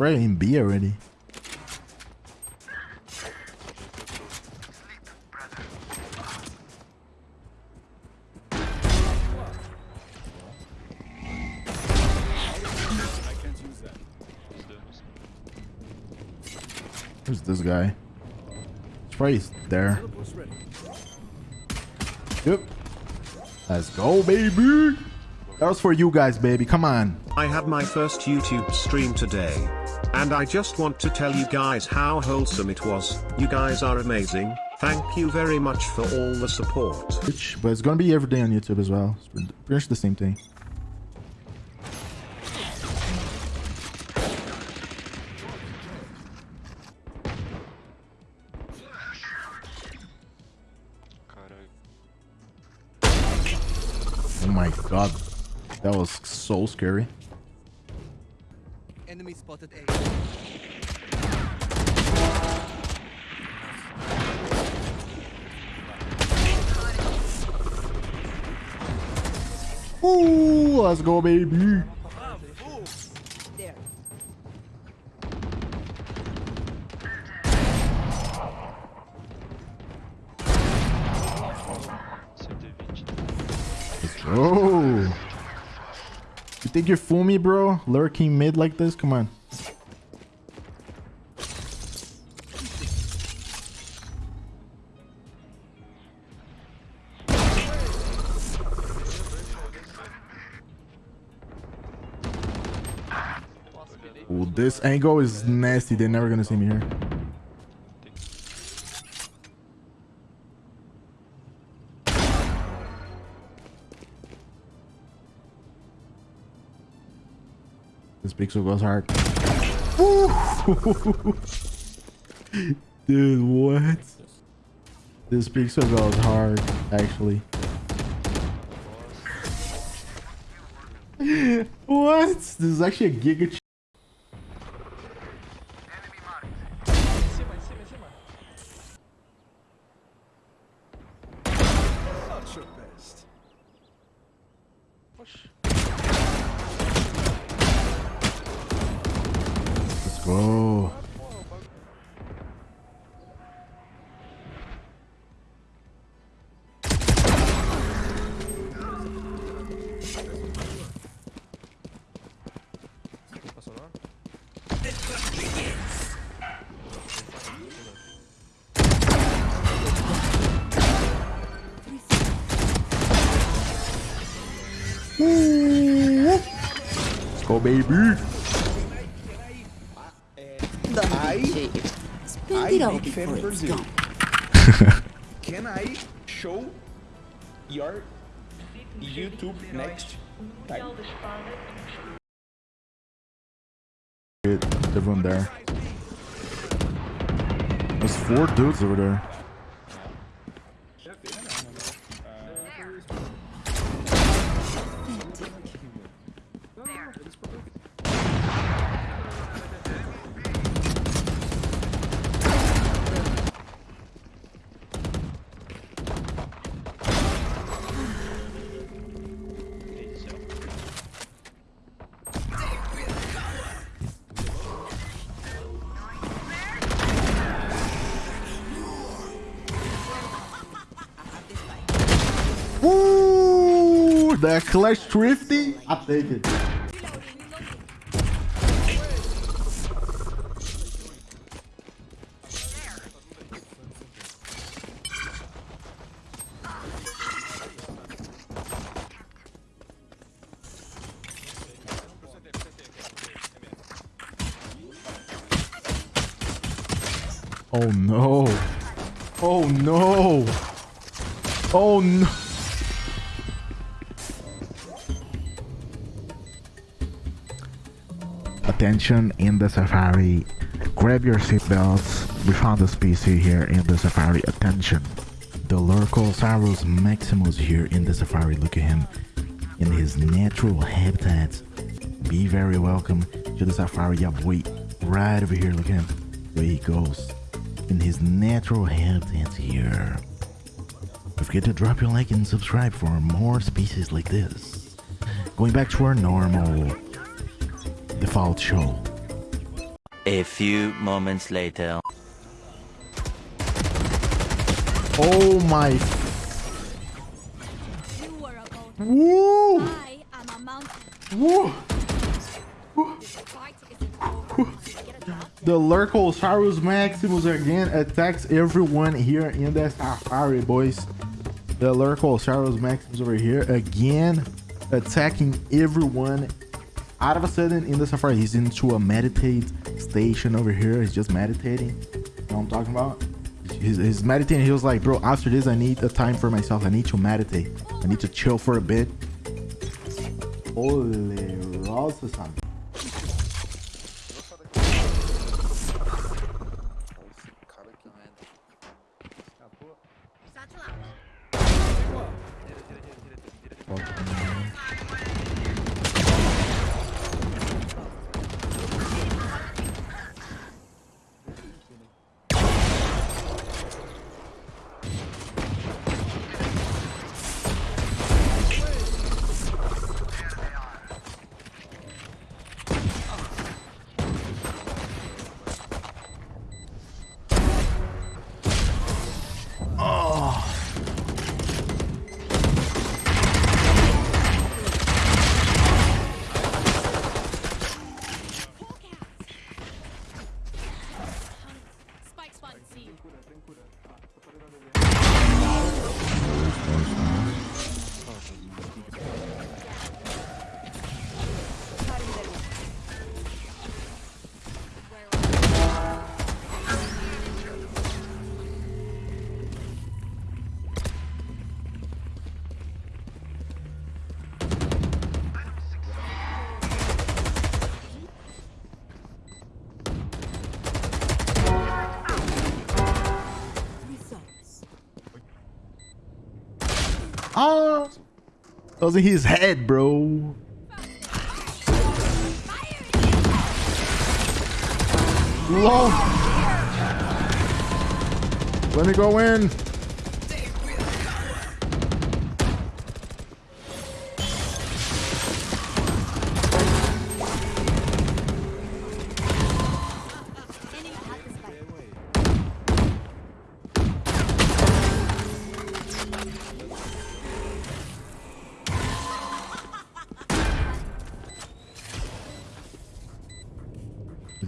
probably in B already. Who's this guy? Probably there. Yep. Let's go, baby. That was for you guys, baby. Come on. I had my first YouTube stream today. And I just want to tell you guys how wholesome it was. You guys are amazing. Thank you very much for all the support. Which, but it's gonna be every day on YouTube as well. It's pretty much the same thing. Oh my god. That was so scary. Enemy spotted A. Ooh, let's go, baby. There. You think you're fool me, bro? Lurking mid like this? Come on. Ooh, this angle is nasty. They're never gonna see me here. This pixel goes hard. Dude, what? This pixel goes hard, actually. what? This is actually a giga. Baby. I, Spend it all before it's Brazil. gone. Can I show your YouTube next time? Good. Everyone there. There's four dudes over there. The clutch thrifty. I take it. Oh no. Oh no. Oh no. Attention in the safari. Grab your seatbelts. We found a species here in the safari. Attention. The Lurkosaurus maximus here in the safari. Look at him in his natural habitat. Be very welcome to the safari. Yeah. Right over here. Look at him. There he goes. In his natural habitat here. Don't forget to drop your like and subscribe for more species like this. Going back to our normal default show. A few moments later. Oh my. You were about Woo! I am a mountain. Woo! Fight isn't over. Get a drop? The Lurkosaurus Maximus again attacks everyone here in the safari, boys. The Lurkosaurus Maximus over here again attacking everyone. Out of a sudden in the safari, he's into a meditate station over here. He's just meditating. You know what I'm talking about? He's, he's meditating. He was like, bro, after this, I need a time for myself. I need to meditate. I need to chill for a bit. Holy Rosa, son. Oh, that was in his head, bro. Lol. Let me go in.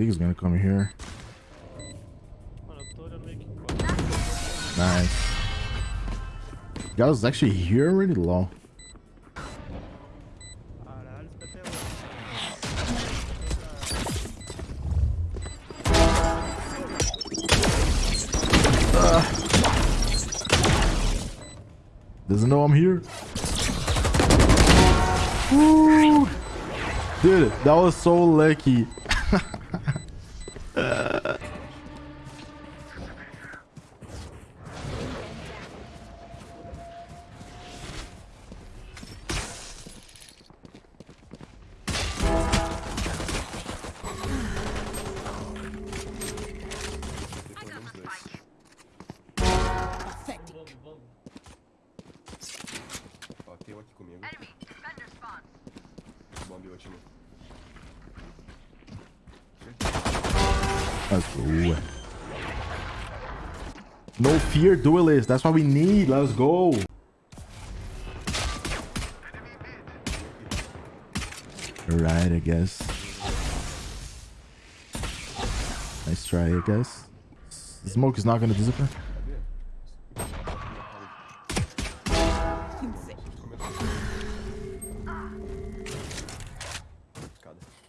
Think he's gonna come here. Nice. That was actually here already low. Uh. Doesn't know I'm here. Woo! Dude, that was so lucky. Bateu aqui comigo. Bombe ótimo. Let's go. No fear duelist. That's what we need. Let's go. Right, I guess. Nice try, I guess. The smoke is not gonna disappear.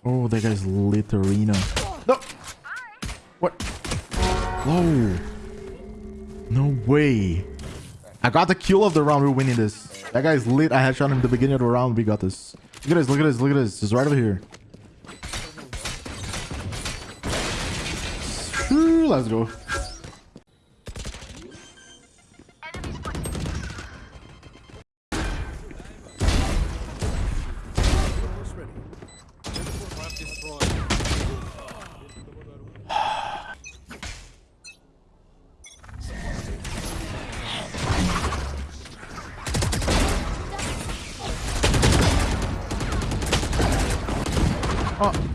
Oh, that guy's lit arena. No! What? Whoa. No way. I got the kill of the round. We're winning this. That guy's lit. I had shot him at the beginning of the round. We got this. Look at this. Look at this. Look at this. It's right over here. Let's go. Oh,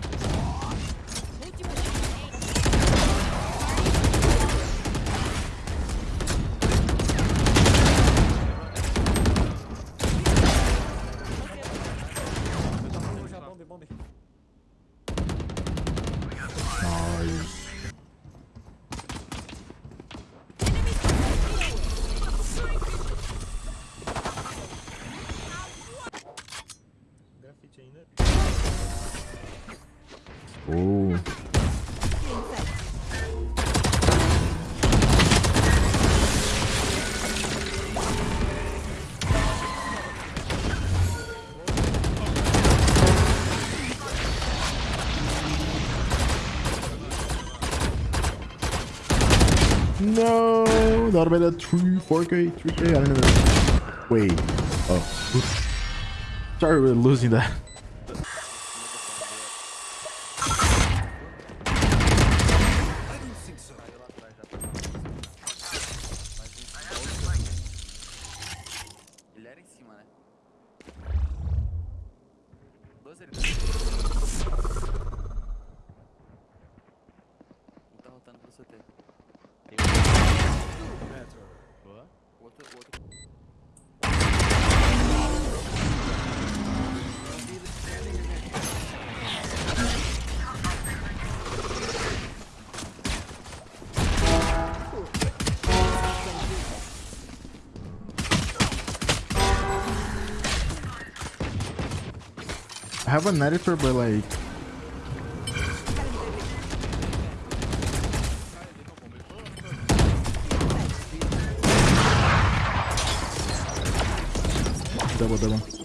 No, that not about that 3, 4K, 3K. I don't know. Wait. Oh. Sorry, we're losing that. Have an editor, but like. Double, double.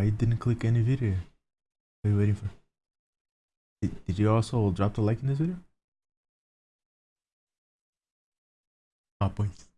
Why you didn't click any video? What are you waiting for? Did, did you also drop the like in this video? Ah, points.